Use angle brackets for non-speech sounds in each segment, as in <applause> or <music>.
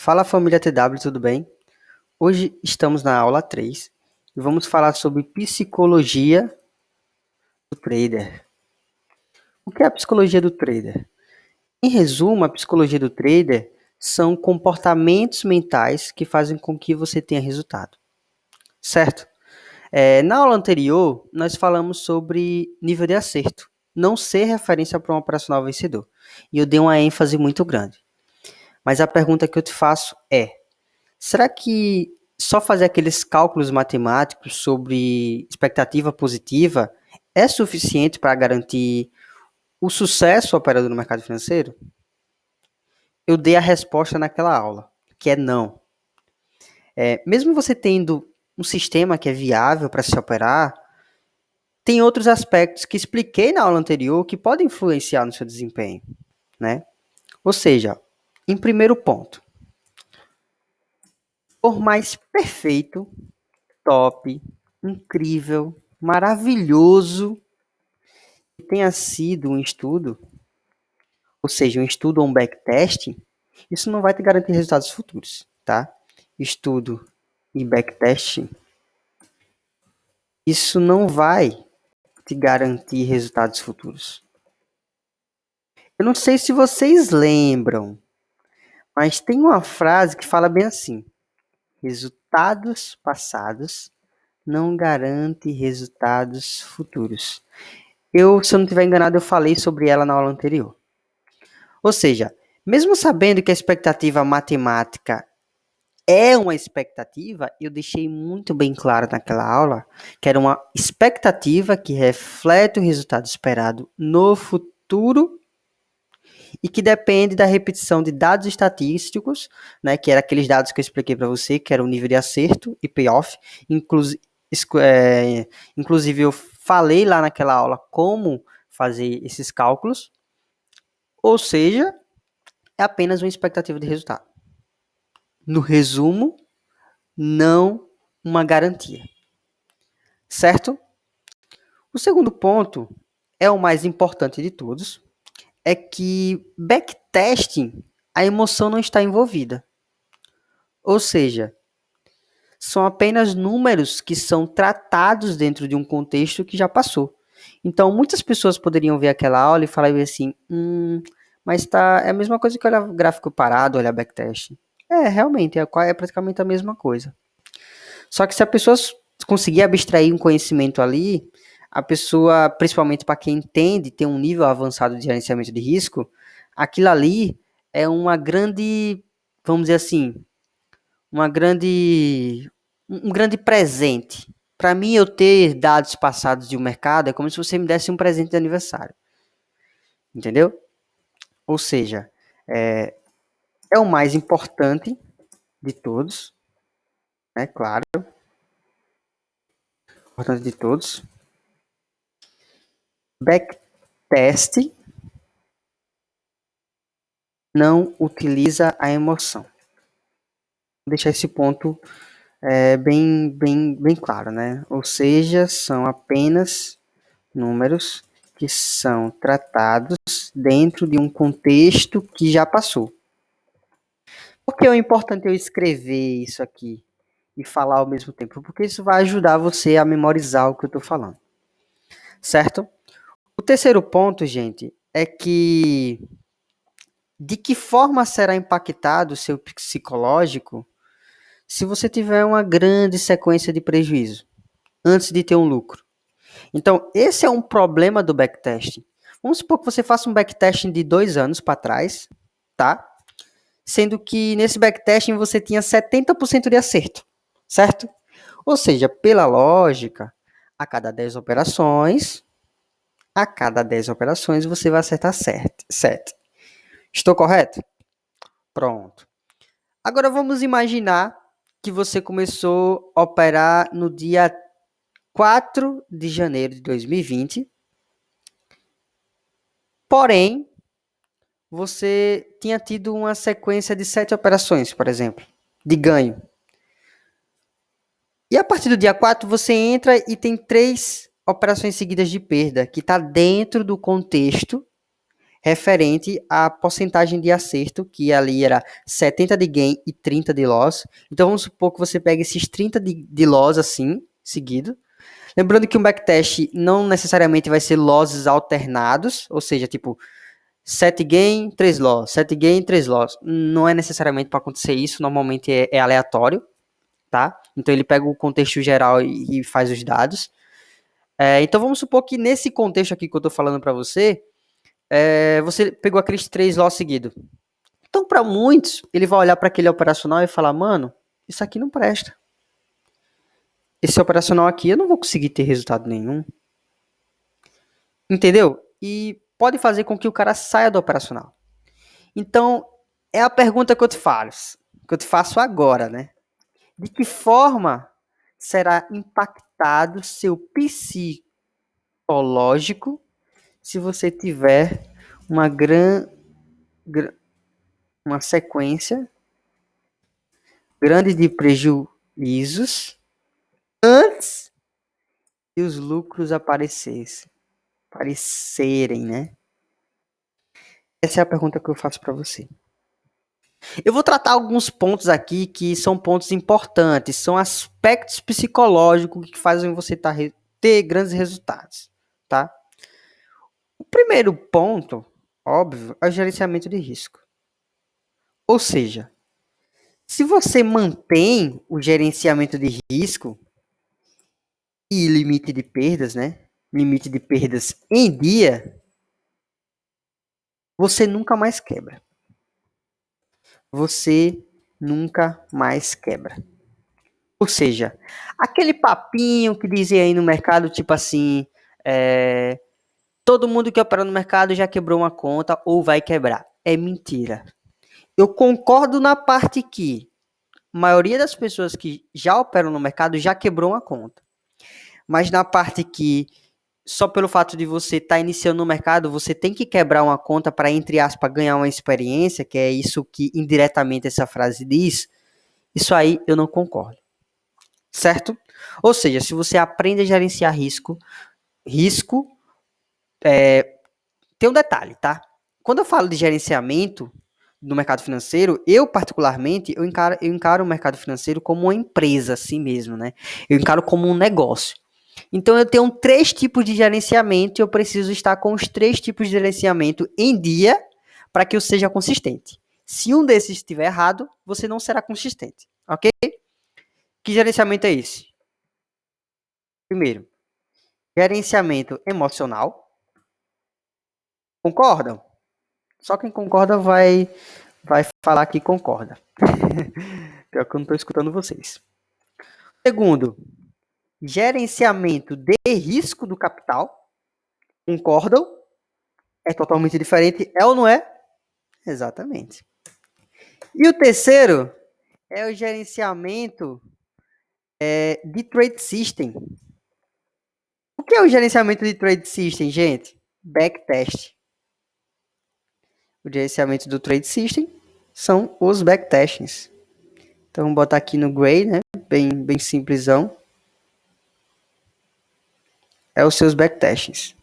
Fala família TW, tudo bem? Hoje estamos na aula 3 e vamos falar sobre psicologia do trader. O que é a psicologia do trader? Em resumo, a psicologia do trader são comportamentos mentais que fazem com que você tenha resultado. Certo? É, na aula anterior, nós falamos sobre nível de acerto, não ser referência para um operacional vencedor. E eu dei uma ênfase muito grande. Mas a pergunta que eu te faço é: será que só fazer aqueles cálculos matemáticos sobre expectativa positiva é suficiente para garantir o sucesso operador no mercado financeiro? Eu dei a resposta naquela aula, que é não. É, mesmo você tendo um sistema que é viável para se operar, tem outros aspectos que expliquei na aula anterior que podem influenciar no seu desempenho, né? Ou seja, em primeiro ponto, por mais perfeito, top, incrível, maravilhoso que tenha sido um estudo, ou seja, um estudo ou um backtest, isso não vai te garantir resultados futuros, tá? Estudo e backtest, isso não vai te garantir resultados futuros. Eu não sei se vocês lembram, mas tem uma frase que fala bem assim: resultados passados não garante resultados futuros. Eu, se eu não estiver enganado, eu falei sobre ela na aula anterior. Ou seja, mesmo sabendo que a expectativa matemática é uma expectativa, eu deixei muito bem claro naquela aula que era uma expectativa que reflete o resultado esperado no futuro e que depende da repetição de dados estatísticos, né, que eram aqueles dados que eu expliquei para você, que era o nível de acerto e payoff. Inclusive, é, inclusive, eu falei lá naquela aula como fazer esses cálculos. Ou seja, é apenas uma expectativa de resultado. No resumo, não uma garantia. Certo? O segundo ponto é o mais importante de todos, é que backtesting, a emoção não está envolvida. Ou seja, são apenas números que são tratados dentro de um contexto que já passou. Então, muitas pessoas poderiam ver aquela aula e falar assim, hum, mas tá, é a mesma coisa que olhar gráfico parado, olhar backtesting. É, realmente, é, é praticamente a mesma coisa. Só que se a pessoa conseguir abstrair um conhecimento ali, a pessoa, principalmente para quem entende, tem um nível avançado de gerenciamento de risco, aquilo ali é uma grande, vamos dizer assim, uma grande, um grande presente. Para mim, eu ter dados passados de um mercado é como se você me desse um presente de aniversário. Entendeu? Ou seja, é, é o mais importante de todos, é claro. Importante de todos backtest não utiliza a emoção. Vou deixar esse ponto é, bem, bem, bem claro, né? Ou seja, são apenas números que são tratados dentro de um contexto que já passou. Por que é importante eu escrever isso aqui e falar ao mesmo tempo? Porque isso vai ajudar você a memorizar o que eu estou falando. Certo? O terceiro ponto, gente, é que de que forma será impactado o seu psicológico se você tiver uma grande sequência de prejuízo antes de ter um lucro. Então, esse é um problema do backtesting. Vamos supor que você faça um backtesting de dois anos para trás, tá? Sendo que nesse backtesting você tinha 70% de acerto, certo? Ou seja, pela lógica, a cada 10 operações, a cada 10 operações você vai acertar 7. Estou correto? Pronto. Agora vamos imaginar que você começou a operar no dia 4 de janeiro de 2020. Porém, você tinha tido uma sequência de sete operações, por exemplo, de ganho. E a partir do dia 4 você entra e tem três operações seguidas de perda, que está dentro do contexto referente à porcentagem de acerto, que ali era 70 de gain e 30 de loss. Então vamos supor que você pega esses 30 de, de loss assim, seguido. Lembrando que um backtest não necessariamente vai ser losses alternados, ou seja, tipo 7 gain, 3 loss, 7 gain, 3 loss. Não é necessariamente para acontecer isso, normalmente é, é, aleatório, tá? Então ele pega o contexto geral e, e faz os dados. É, então vamos supor que nesse contexto aqui que eu estou falando para você, é, você pegou aqueles três loss seguidos. Então, para muitos, ele vai olhar para aquele operacional e falar: mano, isso aqui não presta. Esse operacional aqui eu não vou conseguir ter resultado nenhum. Entendeu? E pode fazer com que o cara saia do operacional. Então, é a pergunta que eu te faço, que eu te faço agora, né? De que forma será impactado seu psicológico se você tiver uma gran, gran uma sequência grande de prejuízos antes que os lucros aparecessem, aparecerem, né? Essa é a pergunta que eu faço para você. Eu vou tratar alguns pontos aqui que são pontos importantes, são aspectos psicológicos que fazem você tá, ter grandes resultados, tá? O primeiro ponto, óbvio, é o gerenciamento de risco. Ou seja, se você mantém o gerenciamento de risco e limite de perdas, né? Limite de perdas em dia, você nunca mais quebra. Você nunca mais quebra. Ou seja, aquele papinho que dizem aí no mercado, tipo assim, é, todo mundo que opera no mercado já quebrou uma conta ou vai quebrar. É mentira. Eu concordo na parte que a maioria das pessoas que já operam no mercado já quebrou uma conta. Mas na parte que só pelo fato de você estar tá iniciando no mercado, você tem que quebrar uma conta para, entre aspas, ganhar uma experiência, que é isso que indiretamente essa frase diz, isso aí eu não concordo. Certo? Ou seja, se você aprende a gerenciar risco, risco é, tem um detalhe, tá? Quando eu falo de gerenciamento no mercado financeiro, eu particularmente, eu encaro, eu encaro o mercado financeiro como uma empresa assim mesmo, né? Eu encaro como um negócio. Então eu tenho três tipos de gerenciamento e eu preciso estar com os três tipos de gerenciamento em dia para que eu seja consistente. Se um desses estiver errado, você não será consistente, ok? Que gerenciamento é esse? Primeiro, gerenciamento emocional. Concordam? Só quem concorda vai, vai falar que concorda. <laughs> Pior que eu não estou escutando vocês. Segundo, gerenciamento de risco do capital. Concordam? É totalmente diferente, é ou não é? Exatamente. E o terceiro é o gerenciamento é, de trade system. O que é o gerenciamento de trade system, gente? Backtest o gerenciamento do Trade System são os backtestings. Então, vou botar aqui no Gray, né? Bem, bem simplesão. É os seus backtestings.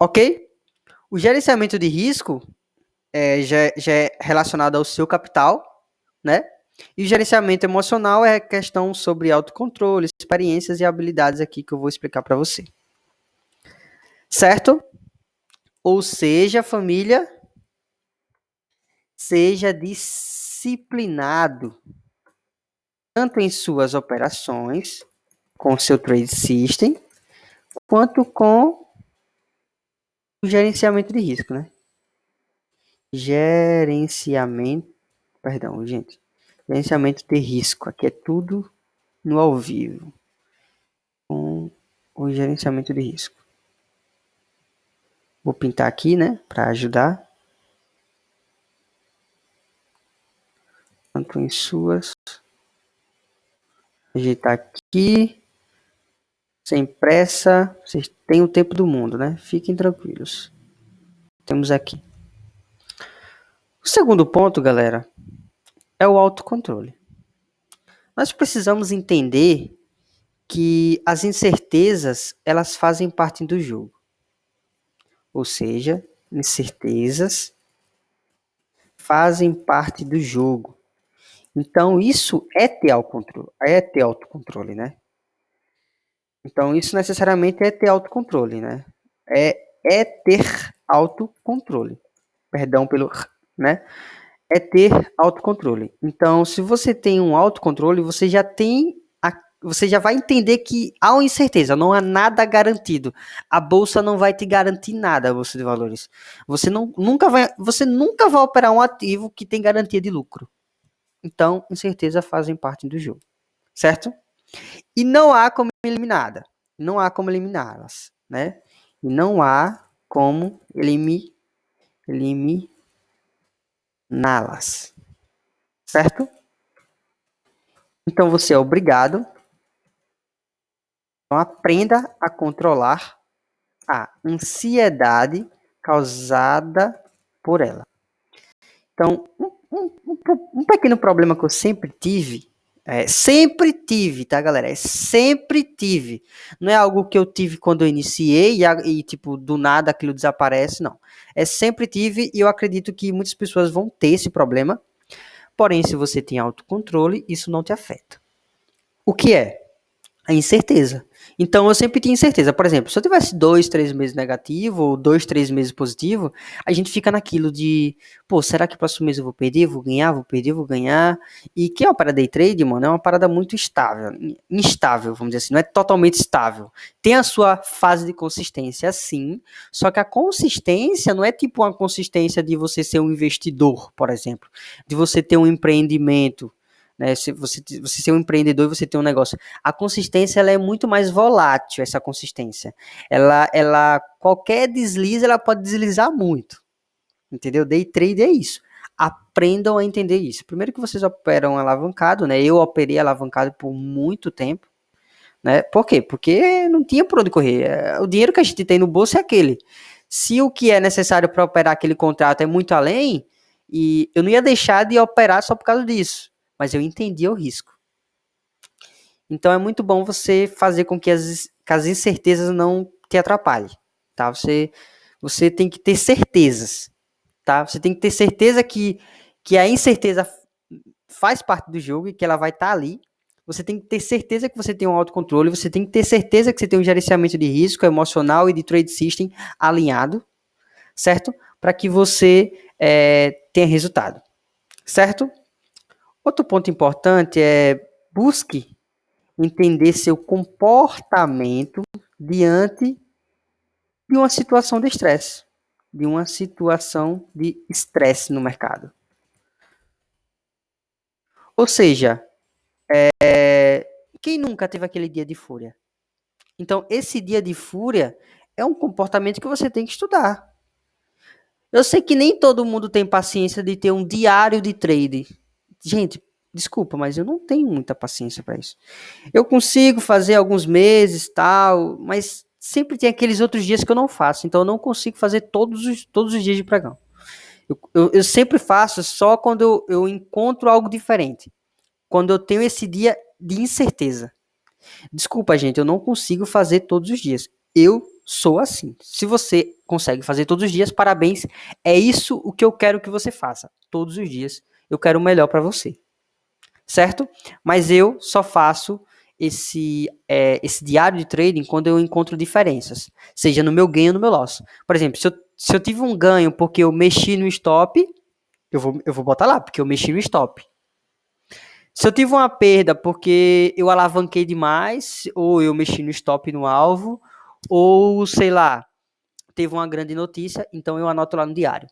Ok? O gerenciamento de risco é, já, já é relacionado ao seu capital, né? E o gerenciamento emocional é questão sobre autocontrole, experiências e habilidades aqui que eu vou explicar para você. Certo? Ou seja, família, seja disciplinado tanto em suas operações com seu trade system quanto com o gerenciamento de risco, né? Gerenciamento, perdão, gente. Gerenciamento de risco, aqui é tudo no ao vivo. Com o gerenciamento de risco. Vou pintar aqui, né, para ajudar. tanto em suas. Ajeitar aqui. Sem pressa. Vocês têm o tempo do mundo, né? Fiquem tranquilos. Temos aqui. O segundo ponto, galera, é o autocontrole. Nós precisamos entender que as incertezas, elas fazem parte do jogo. Ou seja, incertezas fazem parte do jogo. Então, isso é ter autocontrole, é ter autocontrole, né? Então, isso necessariamente é ter autocontrole, né? É, é ter autocontrole. Perdão pelo, né? É ter autocontrole. Então, se você tem um autocontrole, você já tem você já vai entender que há uma incerteza, não há nada garantido. A bolsa não vai te garantir nada, a bolsa de valores. Você não, nunca vai, você nunca vai operar um ativo que tem garantia de lucro. Então, incerteza fazem parte do jogo, certo? E não há como eliminá-la. Não há como eliminá-las, né? E não há como elimi, eliminá-las, certo? Então você é obrigado então, aprenda a controlar a ansiedade causada por ela. Então, um, um, um pequeno problema que eu sempre tive, é, sempre tive, tá, galera? É sempre tive. Não é algo que eu tive quando eu iniciei e, e, tipo, do nada aquilo desaparece, não. É sempre tive e eu acredito que muitas pessoas vão ter esse problema. Porém, se você tem autocontrole, isso não te afeta. O que é? A incerteza. Então eu sempre tinha incerteza. Por exemplo, se eu tivesse dois, três meses negativo ou dois, três meses positivo, a gente fica naquilo de, pô, será que próximo mês eu vou perder? Vou ganhar? Vou perder? Vou ganhar? E que é uma parada day trade, mano, é uma parada muito estável, instável, vamos dizer assim, não é totalmente estável. Tem a sua fase de consistência, sim, só que a consistência não é tipo uma consistência de você ser um investidor, por exemplo, de você ter um empreendimento, né? Se você, você ser um empreendedor e você ter um negócio. A consistência ela é muito mais volátil, essa consistência. Ela, ela qualquer deslize ela pode deslizar muito. Entendeu? Day trade é isso. Aprendam a entender isso. Primeiro que vocês operam alavancado, né? Eu operei alavancado por muito tempo. Né? Por quê? Porque não tinha por onde correr. É, o dinheiro que a gente tem no bolso é aquele. Se o que é necessário para operar aquele contrato é muito além, e eu não ia deixar de operar só por causa disso mas eu entendia o risco. Então é muito bom você fazer com que as, que as incertezas não te atrapalhem, tá? Você, você tem que ter certezas, tá? Você tem que ter certeza que, que a incerteza faz parte do jogo e que ela vai estar tá ali. Você tem que ter certeza que você tem um autocontrole, você tem que ter certeza que você tem um gerenciamento de risco emocional e de trade system alinhado, certo? Para que você é, tenha resultado, certo? Outro ponto importante é busque entender seu comportamento diante de uma situação de estresse, de uma situação de estresse no mercado. Ou seja, é, quem nunca teve aquele dia de fúria? Então, esse dia de fúria é um comportamento que você tem que estudar. Eu sei que nem todo mundo tem paciência de ter um diário de trade. Gente, desculpa, mas eu não tenho muita paciência para isso. Eu consigo fazer alguns meses, tal, mas sempre tem aqueles outros dias que eu não faço, então eu não consigo fazer todos os, todos os dias de pregão. Eu, eu, eu sempre faço só quando eu, eu encontro algo diferente, quando eu tenho esse dia de incerteza. Desculpa, gente, eu não consigo fazer todos os dias. Eu sou assim. Se você consegue fazer todos os dias, parabéns. É isso o que eu quero que você faça. Todos os dias eu quero o melhor para você. Certo? Mas eu só faço esse, é, esse diário de trading quando eu encontro diferenças, seja no meu ganho ou no meu loss. Por exemplo, se eu, se eu tive um ganho porque eu mexi no stop, eu vou, eu vou botar lá, porque eu mexi no stop. Se eu tive uma perda porque eu alavanquei demais, ou eu mexi no stop no alvo, ou sei lá, teve uma grande notícia, então eu anoto lá no diário.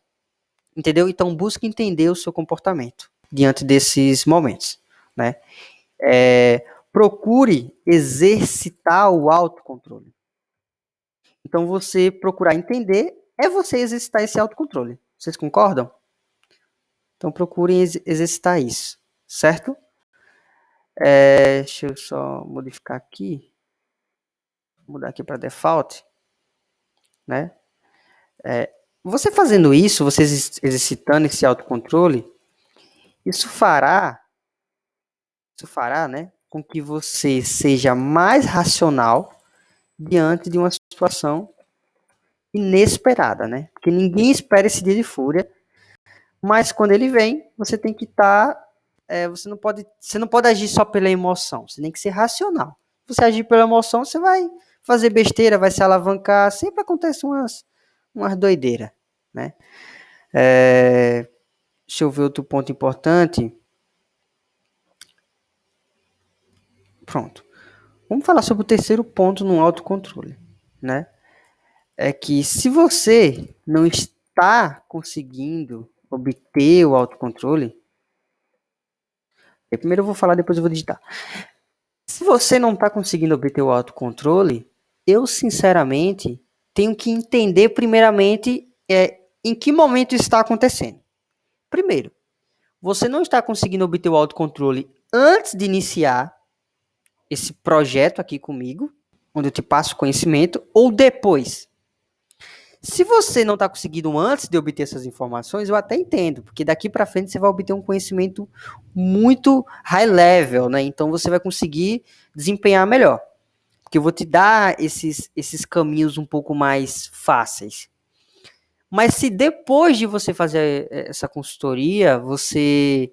Entendeu? Então busque entender o seu comportamento diante desses momentos, né? É, procure exercitar o autocontrole. Então você procurar entender é você exercitar esse autocontrole. Vocês concordam? Então procurem ex exercitar isso, certo? É, deixa eu só modificar aqui. Vou mudar aqui para default, né? É, você fazendo isso, você exercitando esse autocontrole, isso fará, isso fará, né, com que você seja mais racional diante de uma situação inesperada, né? Porque ninguém espera esse dia de fúria, mas quando ele vem, você tem que estar, tá, é, você não pode, você não pode agir só pela emoção, você tem que ser racional. Se você agir pela emoção, você vai fazer besteira, vai se alavancar, sempre acontece umas, umas doideiras, né? É, deixa eu ver outro ponto importante. Pronto. Vamos falar sobre o terceiro ponto no autocontrole, né? É que se você não está conseguindo obter o autocontrole, primeiro eu vou falar, depois eu vou digitar. Se você não está conseguindo obter o autocontrole, eu sinceramente tenho que entender primeiramente é, em que momento isso está acontecendo. Primeiro, você não está conseguindo obter o autocontrole antes de iniciar esse projeto aqui comigo, onde eu te passo conhecimento, ou depois. Se você não está conseguindo antes de obter essas informações, eu até entendo, porque daqui para frente você vai obter um conhecimento muito high level, né? Então você vai conseguir desempenhar melhor. Porque eu vou te dar esses, esses caminhos um pouco mais fáceis. Mas se depois de você fazer essa consultoria, você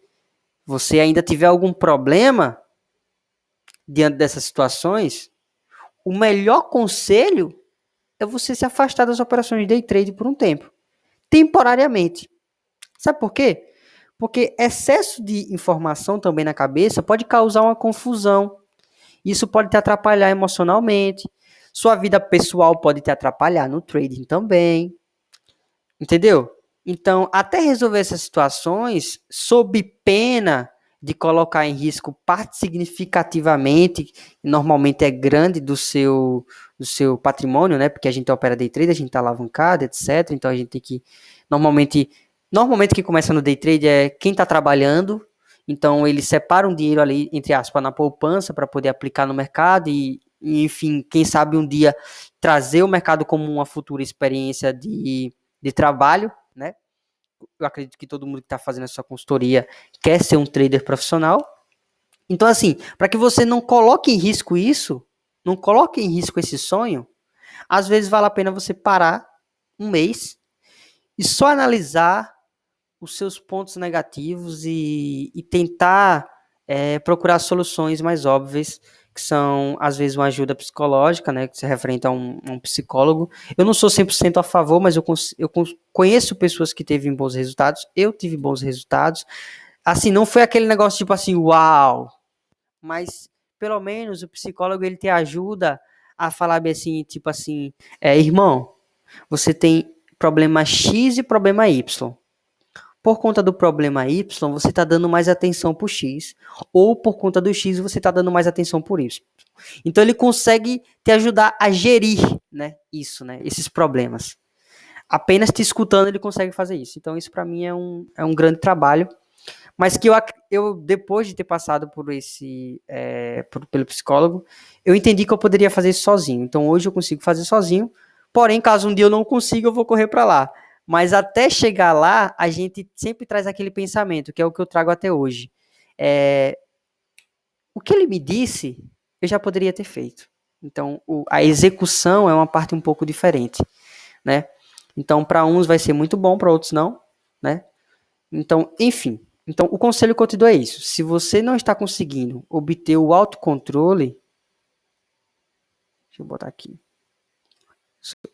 você ainda tiver algum problema, diante dessas situações, o melhor conselho é você se afastar das operações de day trade por um tempo, temporariamente. Sabe por quê? Porque excesso de informação também na cabeça pode causar uma confusão. Isso pode te atrapalhar emocionalmente. Sua vida pessoal pode te atrapalhar no trading também. Entendeu? Então, até resolver essas situações, sob pena de colocar em risco parte significativamente, normalmente é grande do seu, do seu patrimônio, né? Porque a gente opera day trade, a gente está alavancado, etc. Então a gente tem que normalmente, normalmente que começa no day trade é quem está trabalhando. Então ele separa um dinheiro ali entre aspas na poupança para poder aplicar no mercado e, e, enfim, quem sabe um dia trazer o mercado como uma futura experiência de, de trabalho, né? eu acredito que todo mundo que está fazendo essa consultoria quer ser um trader profissional. Então, assim, para que você não coloque em risco isso, não coloque em risco esse sonho, às vezes vale a pena você parar um mês e só analisar os seus pontos negativos e, e tentar é, procurar soluções mais óbvias que são, às vezes, uma ajuda psicológica, né, que se referente a um, um psicólogo. Eu não sou 100% a favor, mas eu, eu conheço pessoas que teve bons resultados, eu tive bons resultados. Assim, não foi aquele negócio tipo assim, uau, mas pelo menos o psicólogo ele te ajuda a falar bem assim, tipo assim, é, irmão, você tem problema X e problema Y. Por conta do problema Y, você está dando mais atenção para o X, ou por conta do X, você está dando mais atenção por Y. Então ele consegue te ajudar a gerir, né, isso, né, esses problemas. Apenas te escutando ele consegue fazer isso. Então isso para mim é um, é um grande trabalho, mas que eu, eu depois de ter passado por esse, é, por, pelo psicólogo, eu entendi que eu poderia fazer isso sozinho. Então hoje eu consigo fazer sozinho. Porém, caso um dia eu não consiga, eu vou correr para lá. Mas até chegar lá, a gente sempre traz aquele pensamento, que é o que eu trago até hoje. É, o que ele me disse, eu já poderia ter feito. Então, o, a execução é uma parte um pouco diferente, né? Então, para uns vai ser muito bom, para outros não, né? Então, enfim. Então, o conselho que eu te dou é isso. Se você não está conseguindo obter o autocontrole, deixa eu botar aqui.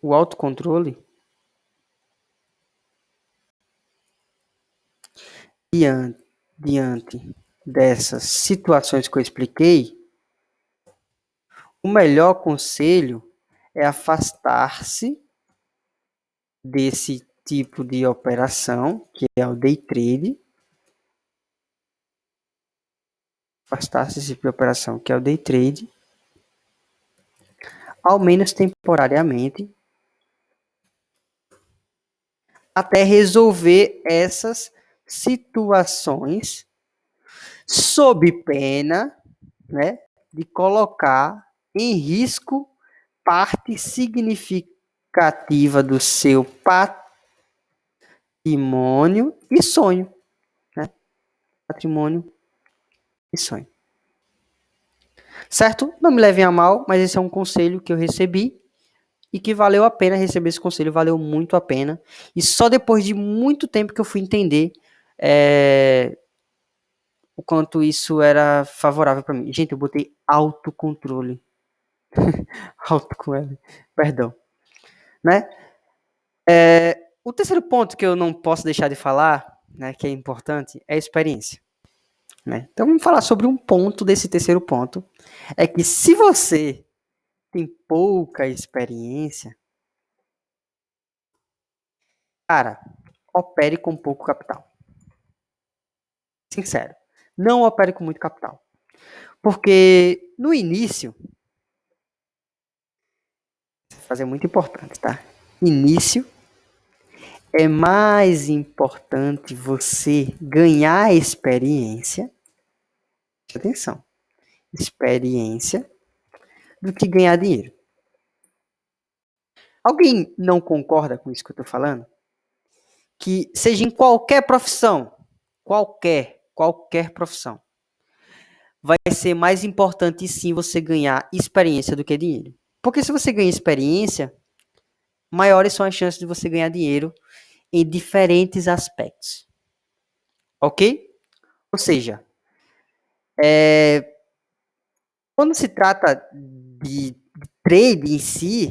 O autocontrole, diante, diante dessas situações que eu expliquei, o melhor conselho é afastar-se desse tipo de operação, que é o day trade. Afastar-se desse tipo de operação, que é o day trade, ao menos temporariamente, até resolver essas situações sob pena né, de colocar em risco parte significativa do seu patrimônio e sonho. Né? Patrimônio e sonho. Certo? Não me levem a mal, mas esse é um conselho que eu recebi e que valeu a pena receber esse conselho, valeu muito a pena. E só depois de muito tempo que eu fui entender é, o quanto isso era favorável para mim. Gente, eu botei autocontrole. <laughs> Auto com perdão. Né? É, o terceiro ponto que eu não posso deixar de falar, né, que é importante, é a experiência. Né? Então vamos falar sobre um ponto desse terceiro ponto. É que se você tem pouca experiência, cara, opere com pouco capital. Sincero, não opere com muito capital. Porque no início, fazer muito importante, tá? Início é mais importante você ganhar experiência. Atenção. Experiência do que ganhar dinheiro. Alguém não concorda com isso que eu estou falando? Que seja em qualquer profissão, qualquer, qualquer profissão, vai ser mais importante sim você ganhar experiência do que dinheiro. Porque se você ganha experiência, maiores são as chances de você ganhar dinheiro em diferentes aspectos. Ok? Ou seja, é, quando se trata de trade em si,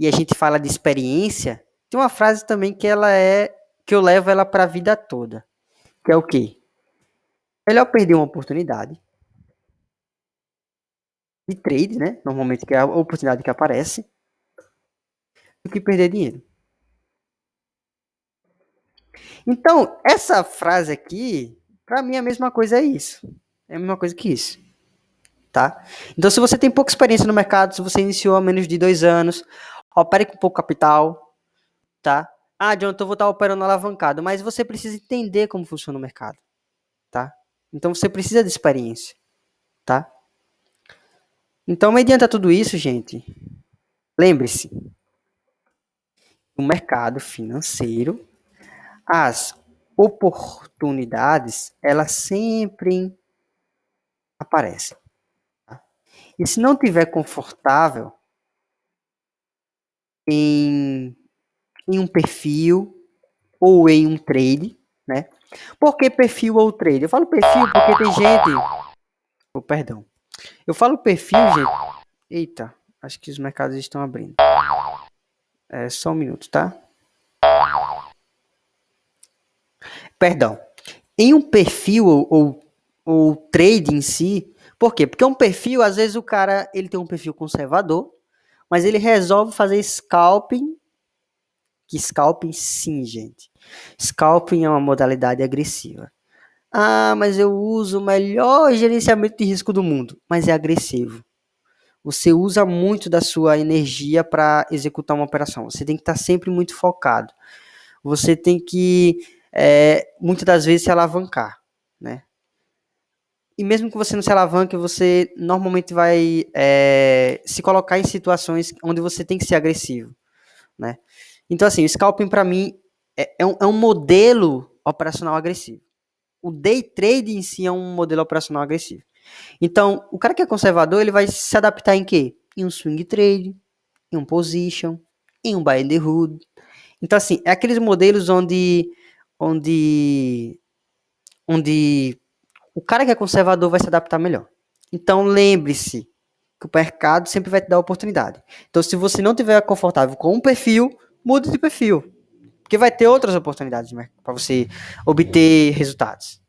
e a gente fala de experiência, tem uma frase também que ela é que eu levo ela para a vida toda, que é o quê? Melhor perder uma oportunidade de trade, né? Normalmente que é a oportunidade que aparece, do que perder dinheiro. Então, essa frase aqui, para mim a mesma coisa é isso. É a mesma coisa que isso tá? Então, se você tem pouca experiência no mercado, se você iniciou há menos de dois anos, opere com pouco capital, tá? Ah, John, eu vou estar operando alavancado, mas você precisa entender como funciona o mercado, tá? Então, você precisa de experiência, tá? Então, mediante tudo isso, gente, lembre-se, no mercado financeiro, as oportunidades, elas sempre aparecem. E se não tiver confortável em, em um perfil ou em um trade, né? Por que perfil ou trade? Eu falo perfil porque tem gente. Oh, perdão. Eu falo perfil, gente. Eita, acho que os mercados estão abrindo. É só um minuto, tá? Perdão. Em um perfil ou, ou, ou trade em si, por quê? Porque um perfil, às vezes o cara, ele tem um perfil conservador, mas ele resolve fazer scalping, que scalping sim, gente. Scalping é uma modalidade agressiva. Ah, mas eu uso o melhor gerenciamento de risco do mundo, mas é agressivo. Você usa muito da sua energia para executar uma operação. Você tem que estar tá sempre muito focado. Você tem que, é, muitas das vezes, se alavancar, né? e mesmo que você não se alavanque, você normalmente vai é, se colocar em situações onde você tem que ser agressivo, né? Então, assim, o scalping para mim é, é, um, é um modelo operacional agressivo. O day trade em si é um modelo operacional agressivo. Então, o cara que é conservador, ele vai se adaptar em quê? Em um swing trade, em um position, em um buy and hood. Então, assim, é aqueles modelos onde, onde, onde o cara que é conservador vai se adaptar melhor. Então lembre-se que o mercado sempre vai te dar oportunidade. Então se você não tiver confortável com um perfil, mude de perfil. Porque vai ter outras oportunidades para você obter resultados.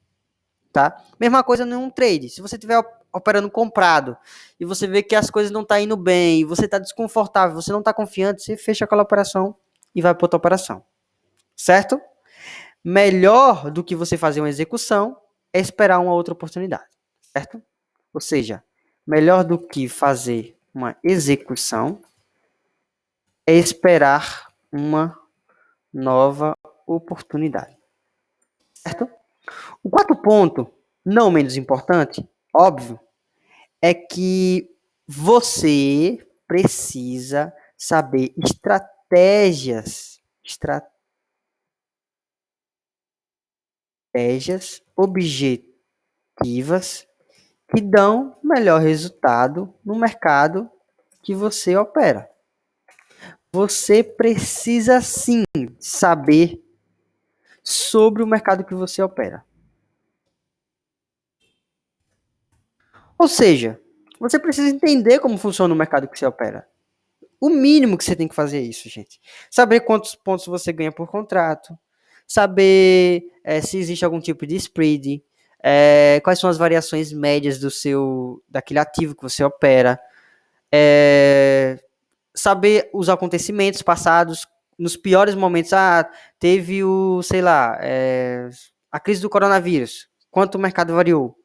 Tá? Mesma coisa num trade. Se você estiver operando comprado e você vê que as coisas não estão tá indo bem, você está desconfortável, você não está confiante, você fecha aquela operação e vai para outra operação. Certo? Melhor do que você fazer uma execução é esperar uma outra oportunidade, certo? Ou seja, melhor do que fazer uma execução é esperar uma nova oportunidade, certo? O quarto ponto, não menos importante, óbvio, é que você precisa saber estratégias, estratégias objetivas que dão melhor resultado no mercado que você opera. Você precisa sim saber sobre o mercado que você opera. Ou seja, você precisa entender como funciona o mercado que você opera. O mínimo que você tem que fazer é isso, gente. Saber quantos pontos você ganha por contrato, saber é, se existe algum tipo de spread, é, quais são as variações médias do seu daquele ativo que você opera, é, saber os acontecimentos passados nos piores momentos. Ah, teve o, sei lá, é, a crise do coronavírus. Quanto o mercado variou?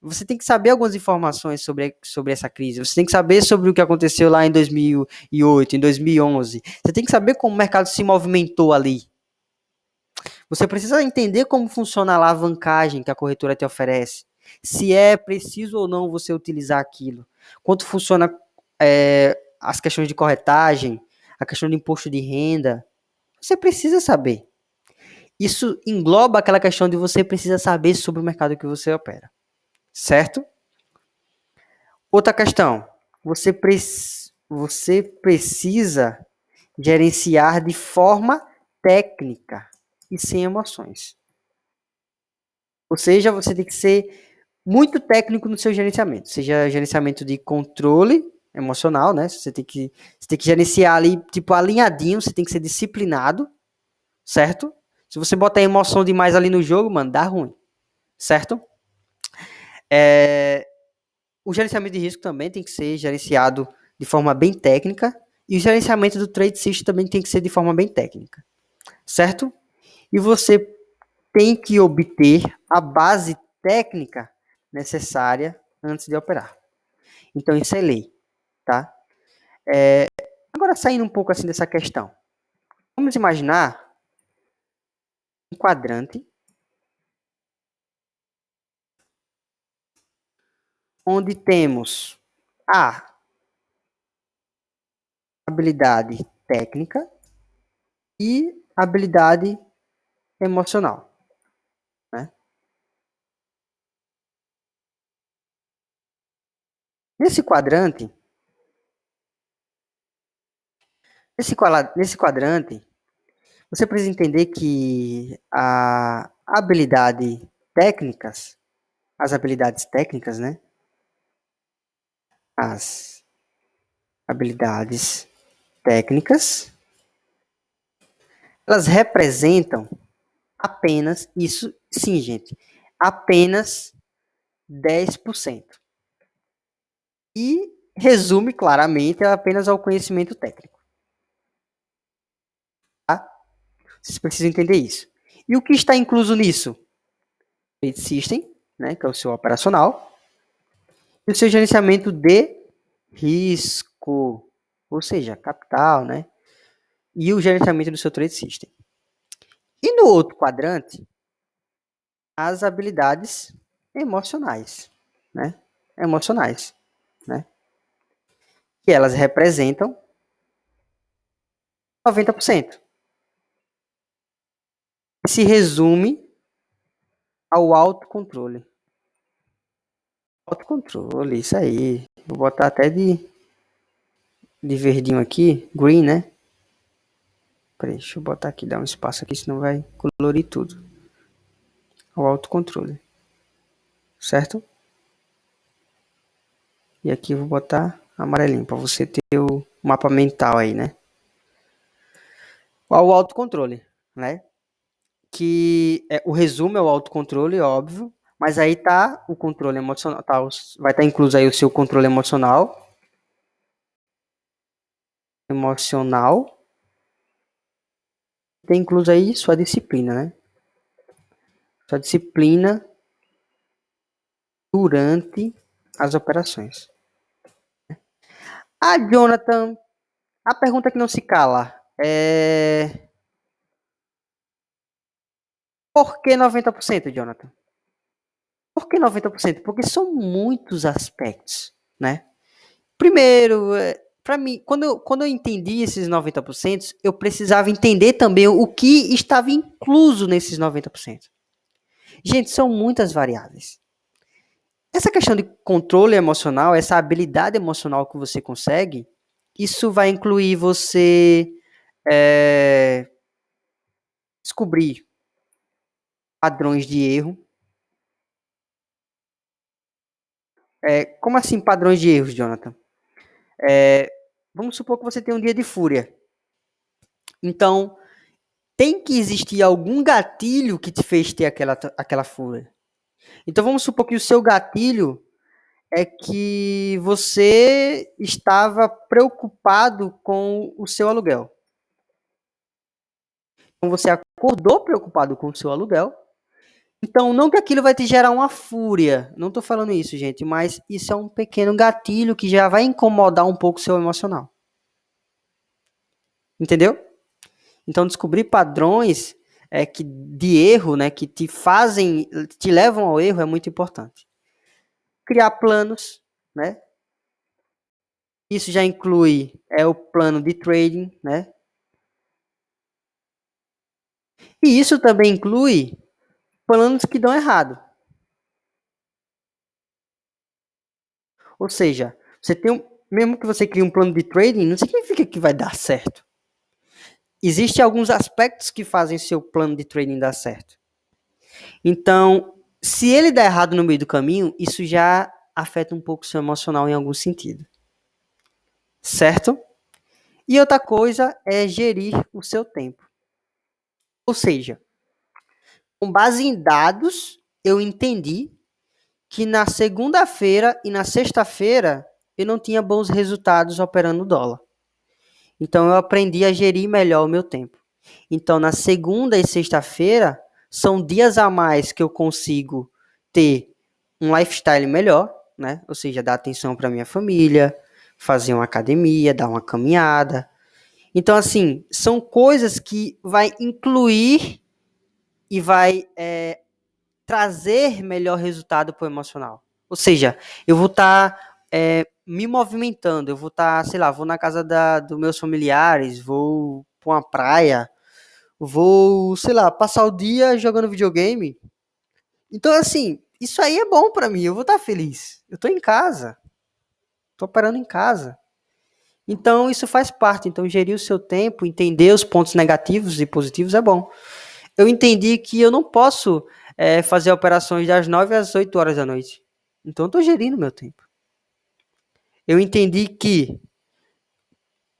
Você tem que saber algumas informações sobre, sobre essa crise. Você tem que saber sobre o que aconteceu lá em 2008, em 2011. Você tem que saber como o mercado se movimentou ali. Você precisa entender como funciona a alavancagem que a corretora te oferece. Se é preciso ou não você utilizar aquilo. Quanto funciona é, as questões de corretagem, a questão de imposto de renda. Você precisa saber. Isso engloba aquela questão de você precisa saber sobre o mercado que você opera. Certo? Outra questão. Você, pre você precisa gerenciar de forma técnica e sem emoções. Ou seja, você tem que ser muito técnico no seu gerenciamento, seja gerenciamento de controle emocional, né? Você tem que você tem que gerenciar ali tipo alinhadinho, você tem que ser disciplinado, certo? Se você botar emoção demais ali no jogo, mano, dá ruim, certo? É, o gerenciamento de risco também tem que ser gerenciado de forma bem técnica e o gerenciamento do trade system também tem que ser de forma bem técnica, certo? e você tem que obter a base técnica necessária antes de operar. Então, isso é lei, tá? É, agora, saindo um pouco assim dessa questão. Vamos imaginar um quadrante onde temos a habilidade técnica e habilidade emocional. Né? Nesse quadrante, nesse, nesse quadrante, você precisa entender que a habilidade técnicas, as habilidades técnicas, né? As habilidades técnicas, elas representam apenas, isso sim, gente, apenas 10%. E resume claramente apenas ao conhecimento técnico. Tá? Vocês precisam entender isso. E o que está incluso nisso? Trade System, né, que é o seu operacional, e o seu gerenciamento de risco, ou seja, capital, né, e o gerenciamento do seu Trade System. E no outro quadrante, as habilidades emocionais, né? Emocionais, né? Que elas representam 90%. Se resume ao autocontrole. Autocontrole, isso aí. Vou botar até de, de verdinho aqui, green, né? Peraí, deixa eu botar aqui, dar um espaço aqui, senão vai colorir tudo. O autocontrole. Certo? E aqui eu vou botar amarelinho, para você ter o mapa mental aí, né? O autocontrole, né? Que é, o resumo é o autocontrole, óbvio, mas aí tá o controle emocional, tá, vai estar tá incluso aí o seu controle emocional, emocional, tem incluso aí sua disciplina, né? Sua disciplina durante as operações. Ah, Jonathan, a pergunta que não se cala é... Por que 90%, Jonathan? Por que 90%? Porque são muitos aspectos, né? Primeiro, é, para mim, quando eu, quando eu entendi esses 90%, eu precisava entender também o que estava incluso nesses 90%. Gente, são muitas variáveis. Essa questão de controle emocional, essa habilidade emocional que você consegue, isso vai incluir você é, descobrir padrões de erro. É, como assim padrões de erros, Jonathan? É, vamos supor que você tem um dia de fúria. Então, tem que existir algum gatilho que te fez ter aquela, aquela fúria. Então, vamos supor que o seu gatilho é que você estava preocupado com o seu aluguel. Então você acordou preocupado com o seu aluguel. Então, não que aquilo vai te gerar uma fúria. Não estou falando isso, gente, mas isso é um pequeno gatilho que já vai incomodar um pouco o seu emocional. Entendeu? Então, descobrir padrões é, que, de erro, né, que te fazem, te levam ao erro, é muito importante criar planos, né? Isso já inclui é o plano de trading, né? E isso também inclui planos que dão errado. Ou seja, você tem um, mesmo que você crie um plano de trading, não significa que vai dar certo. Existem alguns aspectos que fazem seu plano de trading dar certo. Então, se ele der errado no meio do caminho, isso já afeta um pouco o seu emocional em algum sentido. Certo? E outra coisa é gerir o seu tempo. Ou seja, com base em dados, eu entendi que na segunda-feira e na sexta-feira eu não tinha bons resultados operando dólar. Então eu aprendi a gerir melhor o meu tempo. Então na segunda e sexta-feira são dias a mais que eu consigo ter um lifestyle melhor, né? Ou seja, dar atenção para minha família, fazer uma academia, dar uma caminhada. Então, assim, são coisas que vai incluir e vai é, trazer melhor resultado para o emocional. Ou seja, eu vou estar tá, é, me movimentando, eu vou estar, tá, sei lá, vou na casa dos meus familiares, vou para uma praia, vou, sei lá, passar o dia jogando videogame. Então, assim, isso aí é bom para mim, eu vou estar tá feliz. Eu estou em casa. Estou operando em casa. Então, isso faz parte. Então, gerir o seu tempo, entender os pontos negativos e positivos é bom. Eu entendi que eu não posso é, fazer operações das 9 às 8 horas da noite. Então, eu estou gerindo meu tempo. Eu entendi que,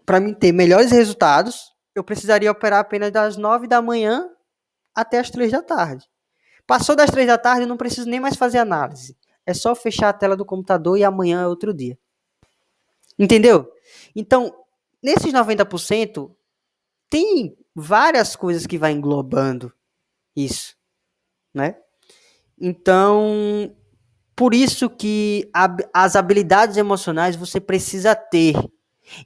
para mim ter melhores resultados, eu precisaria operar apenas das 9 da manhã até as 3 da tarde. Passou das três da tarde, eu não preciso nem mais fazer análise. É só fechar a tela do computador e amanhã é outro dia. Entendeu? Então, nesses 90%, tem várias coisas que vai englobando isso, né? Então, por isso que as habilidades emocionais você precisa ter.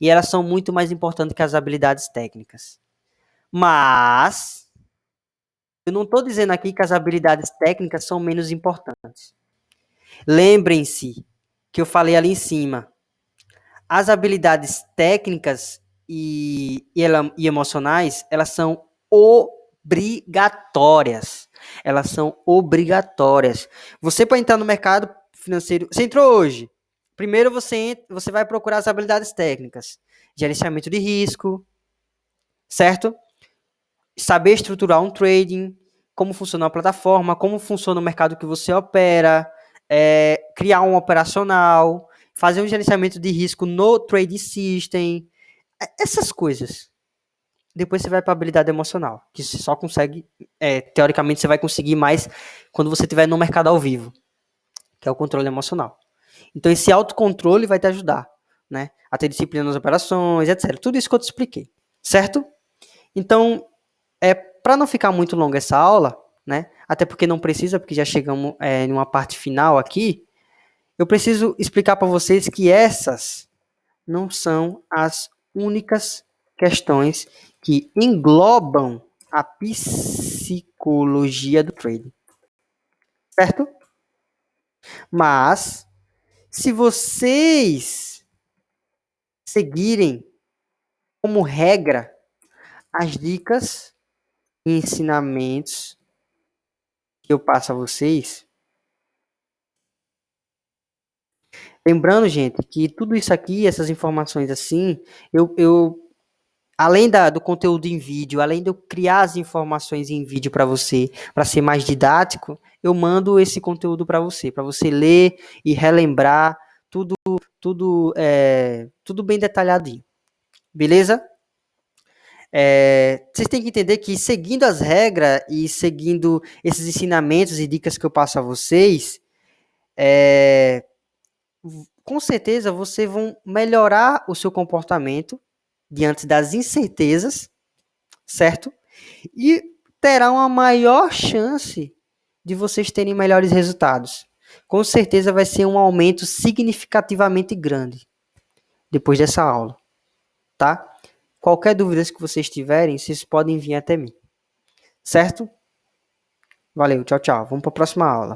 E elas são muito mais importantes que as habilidades técnicas. Mas eu não estou dizendo aqui que as habilidades técnicas são menos importantes. Lembrem-se que eu falei ali em cima. As habilidades técnicas e, e, e emocionais, elas são obrigatórias. Elas são obrigatórias. Você para entrar no mercado financeiro, você entrou hoje. Primeiro você você vai procurar as habilidades técnicas, gerenciamento de risco, certo? saber estruturar um trading, como funciona a plataforma, como funciona o mercado que você opera, é, criar um operacional, fazer um gerenciamento de risco no trade system, essas coisas. Depois você vai para habilidade emocional, que você só consegue, é, teoricamente, você vai conseguir mais quando você estiver no mercado ao vivo, que é o controle emocional. Então, esse autocontrole vai te ajudar, né? A ter disciplina nas operações, etc. Tudo isso que eu te expliquei, certo? Então, é, para não ficar muito longa essa aula, né? Até porque não precisa, porque já chegamos é, numa parte final aqui. Eu preciso explicar para vocês que essas não são as únicas questões que englobam a psicologia do trading. Certo? Mas, se vocês seguirem como regra as dicas ensinamentos que eu passo a vocês, Lembrando, gente, que tudo isso aqui, essas informações assim, eu, eu além da, do conteúdo em vídeo, além de eu criar as informações em vídeo para você, para ser mais didático, eu mando esse conteúdo para você, para você ler e relembrar tudo, tudo, é, tudo bem detalhadinho. Beleza? É, vocês têm que entender que seguindo as regras e seguindo esses ensinamentos e dicas que eu passo a vocês, é, com certeza vocês vão melhorar o seu comportamento diante das incertezas, certo? E terá uma maior chance de vocês terem melhores resultados. Com certeza vai ser um aumento significativamente grande depois dessa aula, tá? Qualquer dúvida que vocês tiverem, vocês podem vir até mim. Certo? Valeu, tchau, tchau. Vamos para a próxima aula.